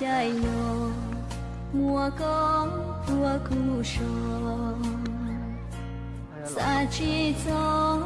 chạy mùa có thua khu sò. Xa chi gió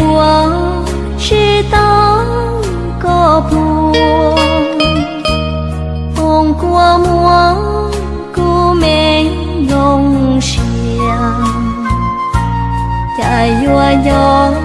我知道个不，红过我故美浓香，在我有。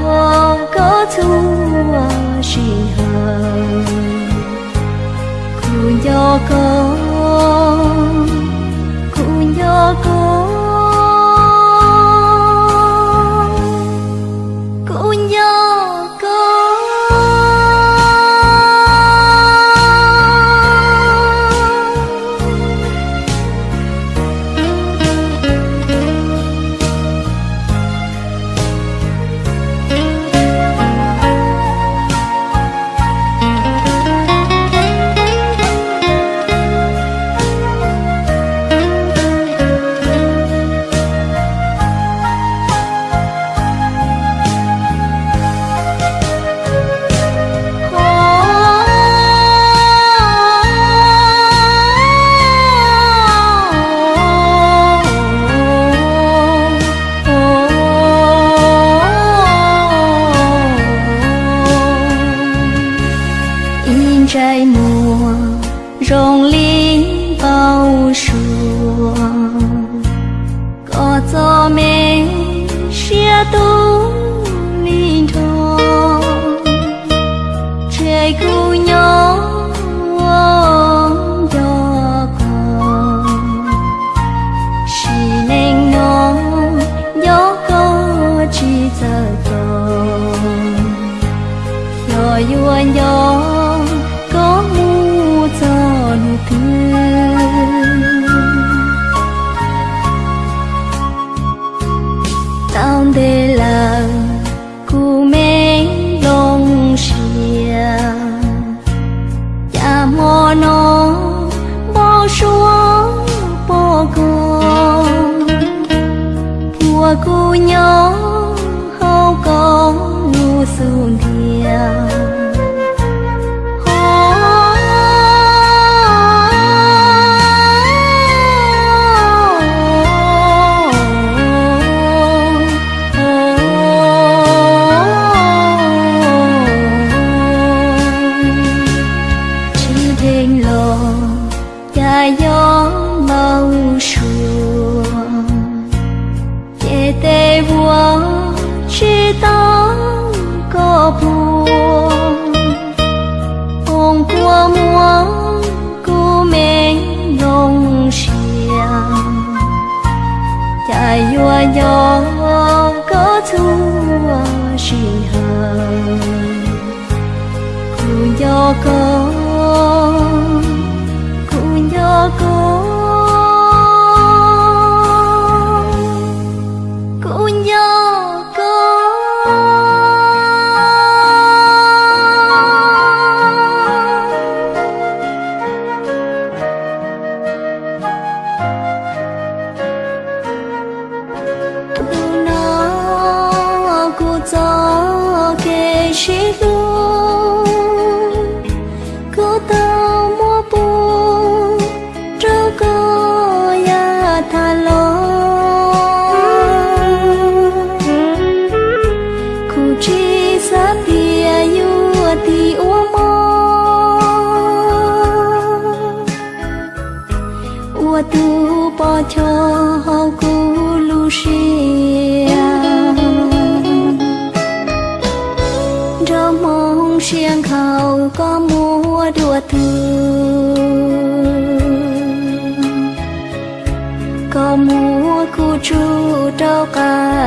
cô nhỏ hao con nua xuồng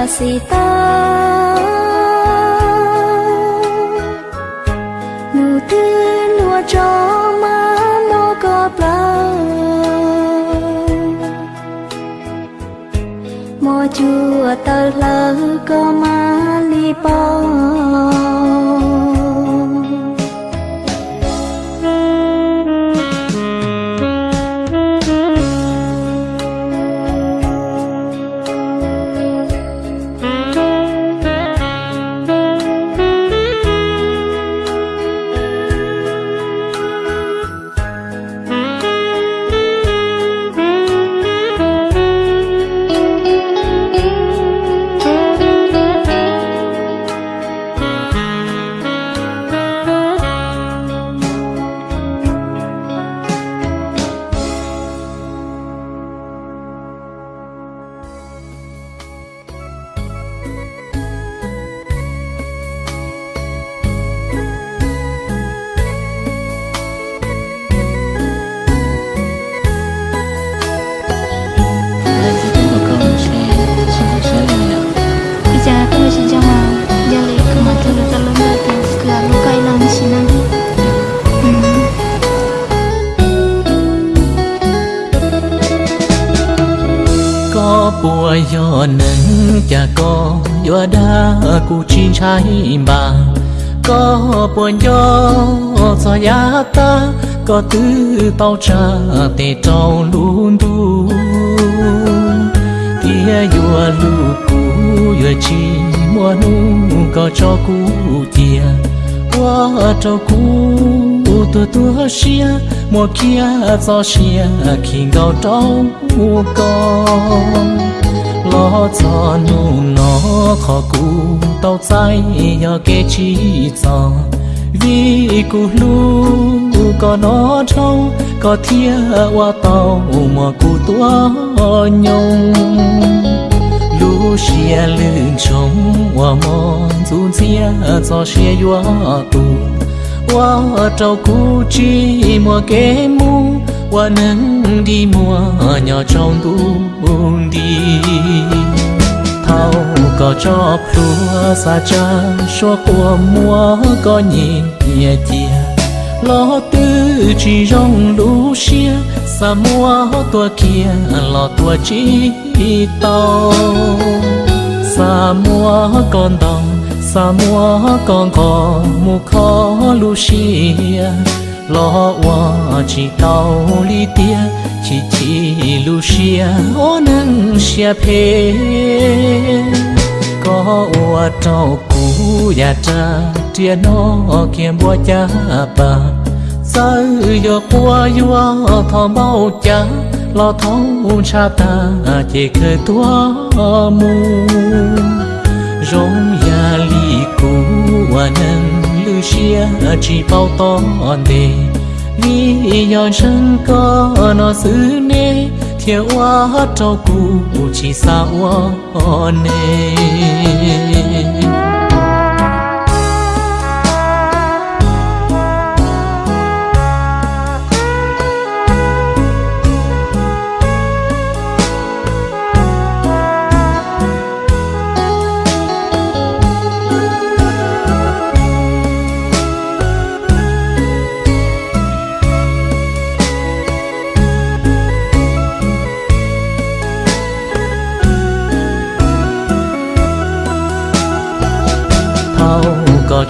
Pasita Nụ tư lùa cho má nó có bao. Mò chùa tờ lỡ có má li bao trái bà có buồn gió cho giá ta, có tư tao cha tê trâu luôn tu tia yua lu cu yua chi mua nu có cho cu tia qua cho cu tua tua xia mua kia cho xia khi gạo trâu con lo cho nu nó khó cú tao trái giờ kê chi cho vì cú lu có nó trâu có thia qua tàu mà cú tua nhung lu xia lưng trống qua mòn dù chia cho xia yua tu qua trâu cú chi mà kê mu qua nâng đi mua nhỏ trong tu đi. Thao có cho plua xa cha số của mua có nhìn nhẹ tia lo tư chỉ rong lũ xia, xa mua tua kia lo tua chỉ tao xa mua con đồng, xa mua con có mu khó lũ xia lo wa chỉ tao li tia chỉ chỉ lu xia ô nâng xia phê có wa trâu cú ya cha tia nó kiềm bua cha bà sao yo qua yo thọ mau cha lo thong cha ta chỉ khơi tua mu rong ya li cú wa nâng xia chỉ bao to đề vì nhỏ chân có nó xứ nê thiệt quá trâu cụ chỉ sao nê.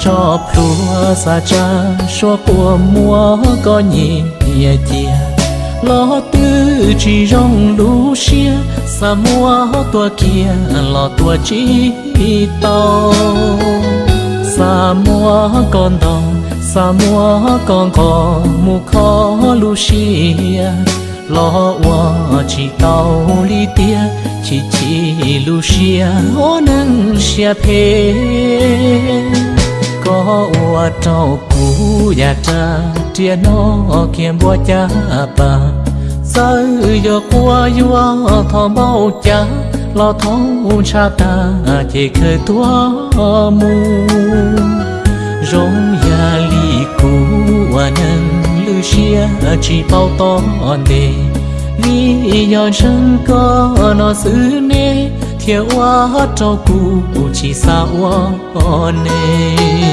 Cho lúa xa cha xua của mua có nhị nhẹ chia lo tư chỉ rong lũ xia xa mua tua kia lo tua chỉ tàu xa mua con đồng xa mua con có mu khó lũ xia lo wa chỉ tàu li tia chỉ chỉ lu xia ô nâng xia phê có ua trâu cú ya cha tia nó kiềm bua cha bà. Sao giờ qua yua thọ bao cha, lo thấu cha ta chỉ khơi tua mu. Rong ya li cú ua nâng lu xia chỉ bao to đề li nhỏ chân có nó xứ nê thiệt quá cho cụ chỉ sao nê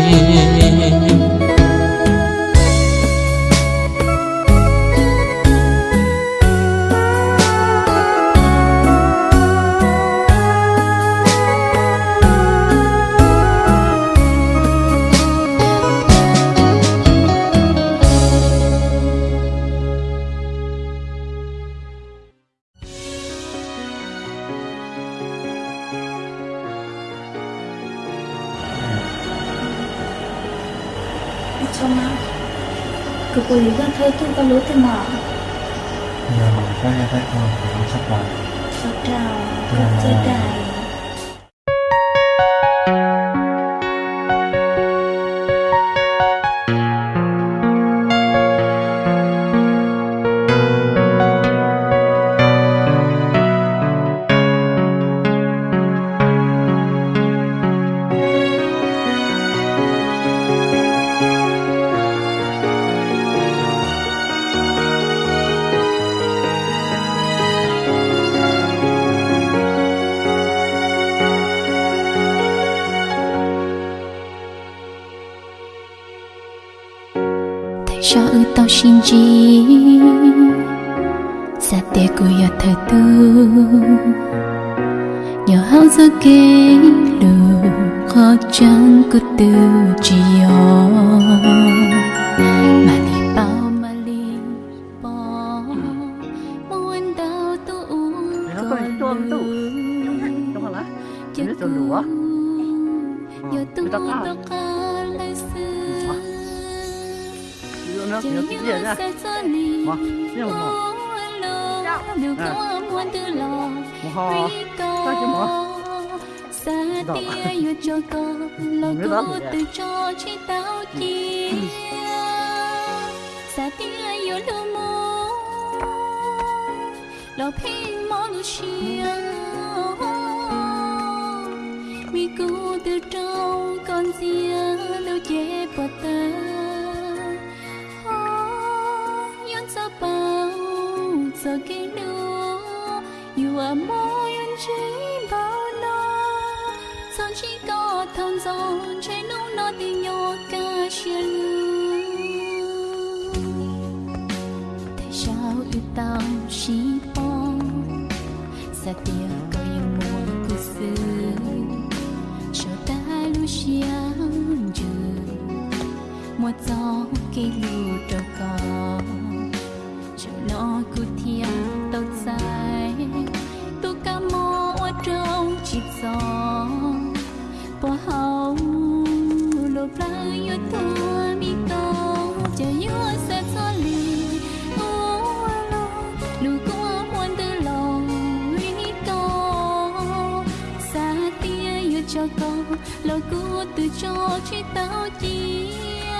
cho ư tao xin chi? Sa tia của ya thời tu nhỏ hao giờ kê lù, khó chẳng cứ từ chi yo. Lu mo lo pin mo lu xia mi cu từ trong con ria lu che bờ ta. Yon sa bao giờ cái lu you are more có gió trên lúc nó tình nhỏ ca chia lưu tại sao yêu tao chỉ bom xa tia có yêu mùa của xưa cho ta lưu xiang dư một gió cây lưu trâu cho chỉ tao chia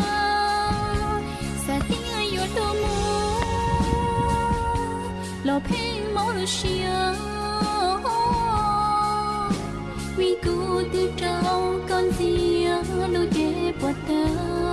xa tia yêu đâu mua lo pin mỏ lo xia. Mi cu từ trong con ria lo che bọt ta. qua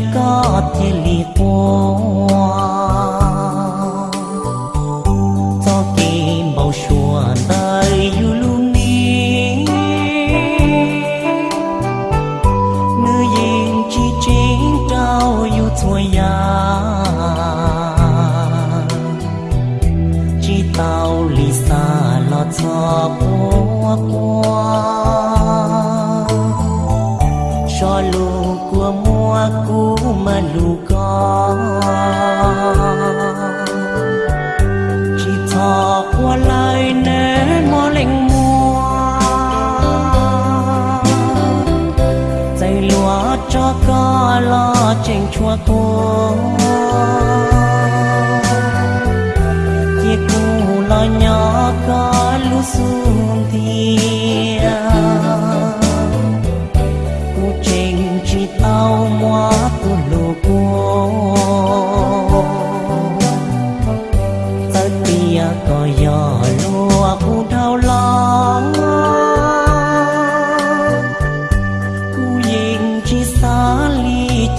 thiên mò có chia có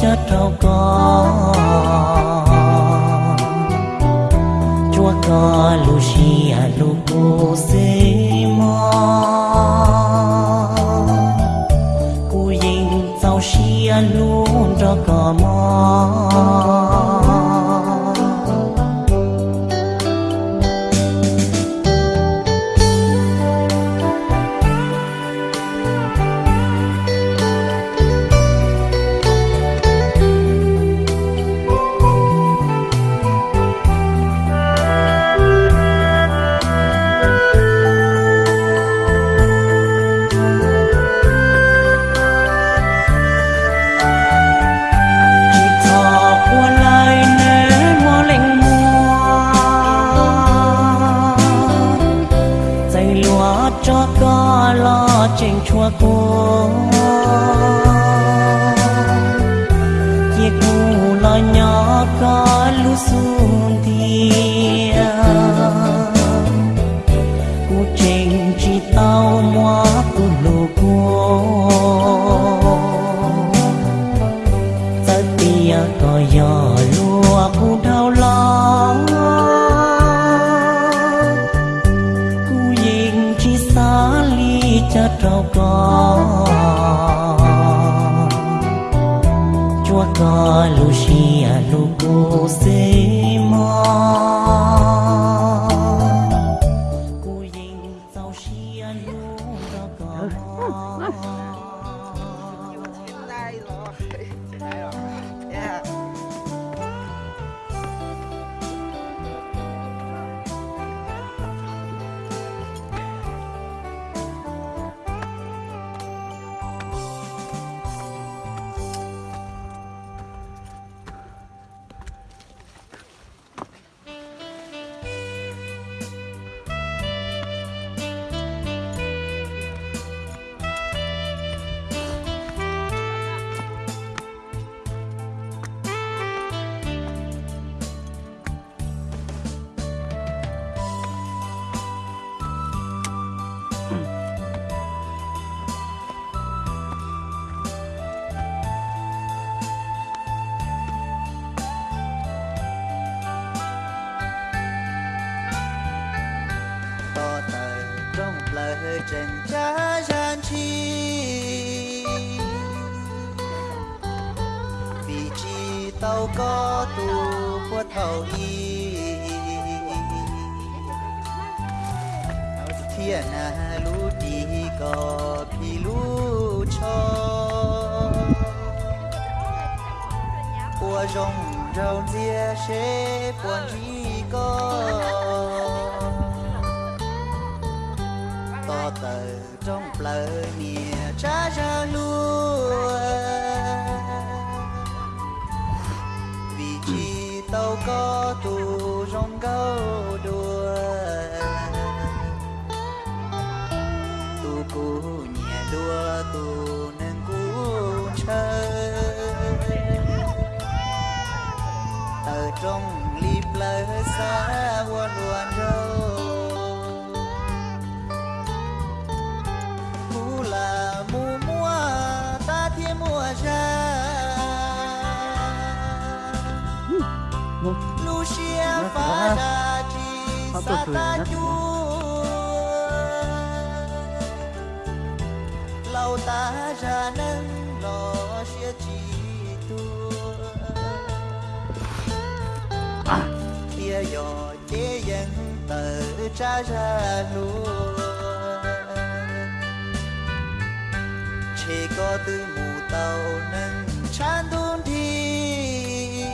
ly rau có Chúa có lucia xì à lu cô xê mò Cô nhìn tao xia luôn cho có kalusuntia rau ria sẽ buồn chi có to tờ trong lời mìa cha ra lúa vì chi tao có tu rong gấu trong lip lời xa buồn buồn râu mù là mù mua ta thiên mùa ra Lucia phá ra chi sa ta chua lâu ta ra nâng chế dân tờ cha ra luôn chỉ có từ mù tàu nâng chan đun thi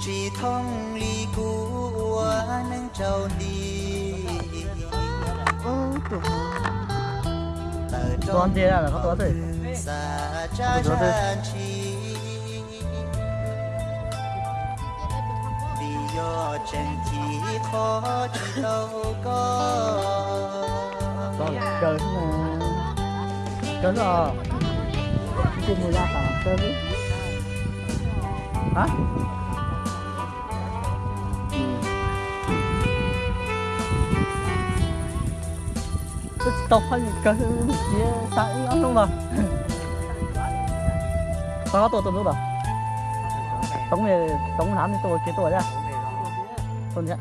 chỉ thông ly cũ nâng trâu đi. Con thế là có tốt rồi. xa cha cho chi chỉ khó chỉ đâu có. Trời mà trời rồi cái mùi ra tả trời đi hả? Tôi tao hơn cái gì sáng ăn luôn mà sao có tuổi tụi nữa rồi tống này tống hám thì tôi cái tuổi ra tôi nhé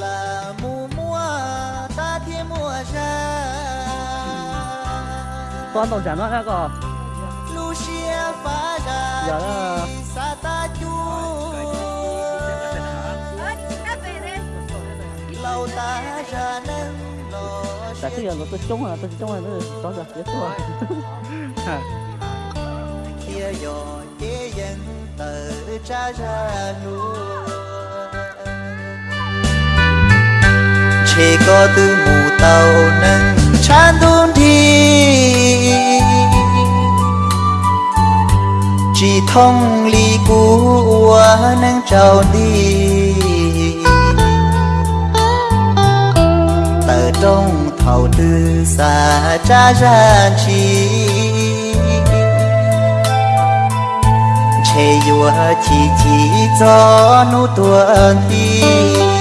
là con tàu chán nó ra Dạ ta chú lâu ta ra lo tại cái giờ nó là tôi trúng là nó có rồi chết rồi kia dò chế dân tờ cha ra nuôi chê có từ mù tàu nâng chan đun thi. Chỉ thông ly cú nâng trào đi trong tư xa cha ra chi. Chê yua chi chỉ cho nu tuần thi.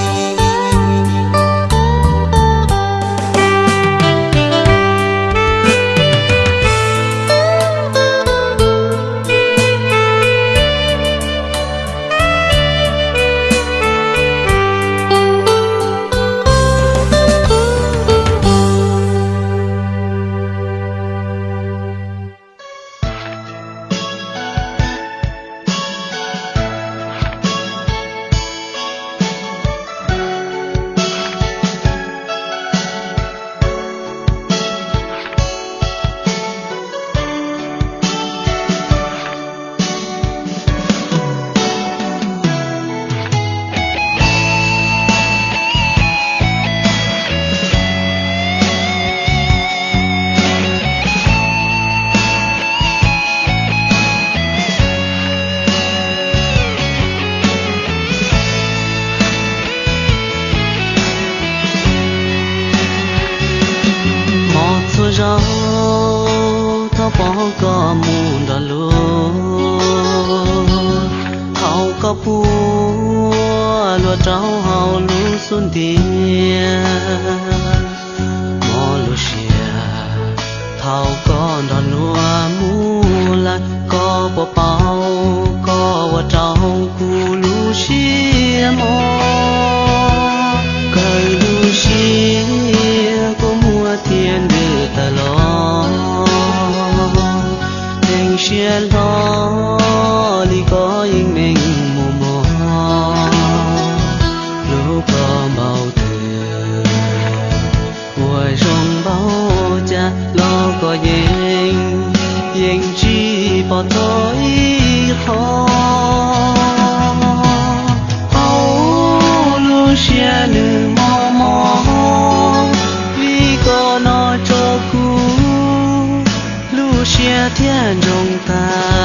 Lúa xia thiên rong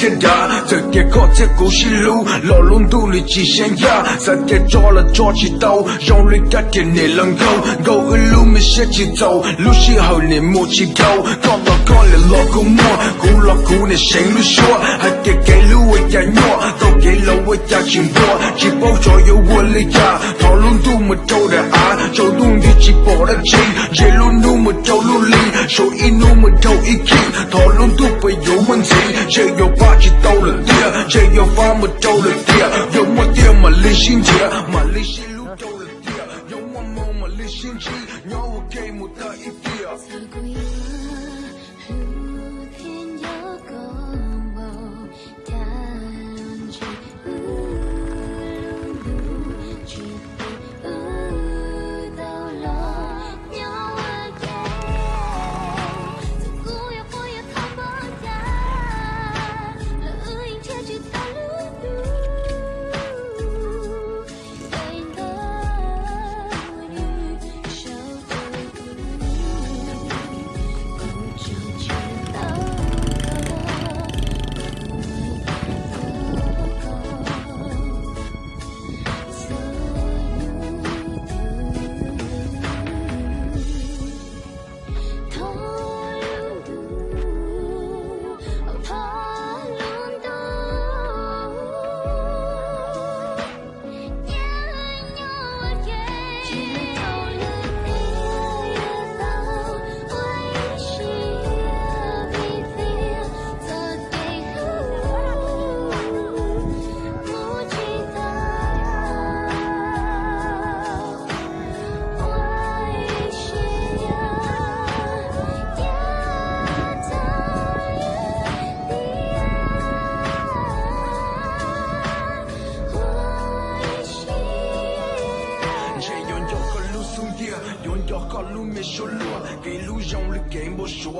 kinda Zeke kote kushilu Lolundu li jishen ya Zeke jola jochi tau Yongli kake ne lango Go ilu mi shechi tau Lushi hao ne mochi gao Kota kone loku mo Kula kune sheng lu shua Hake ke lu già nhỏ tao dậy lâu với cha chuyện vua chỉ bao cho yêu vua lấy cha. Thọ luôn tu một trâu đã á trâu luôn đi chỉ bỏ ra chi. Dậy luôn nu một trâu luôn ly. Số y nu một trâu y ki thọ luôn tu phải yêu mình gì dậy yêu ba chỉ tao là tia dậy yêu ba một trâu là tia yêu một tia mà lý xin tia mà lý xin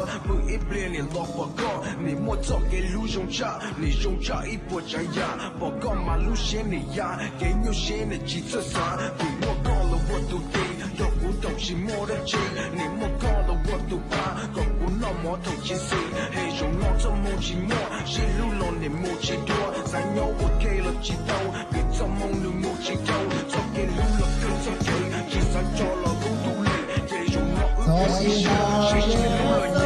ke mo shua, mu i ple ni lo pa ko, ni mo to ke lu yong cha, ni yong cha i po cha ya, po ko ma lu shen ni ya, ke nyo shen ni chi tsa sa, ku mo ko lo wo tu ke, yo ku tong chi mo da chi, ni mo ko lo wo tu pa, ko ku no mo tong chi si, he yong no to mo chi mo, shi lu lo ni mo chi do, sa nyo wo ke lo chi do, bi to mo nu mo chi do, to ke lu lo ke to ke, chi sa cho lo lu tu le, ke yong no u ke si shi,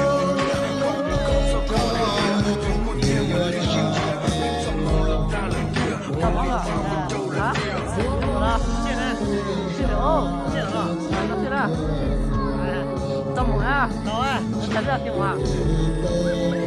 哦，谢谢了，谢谢了。哎，这么了，走啊，我开你。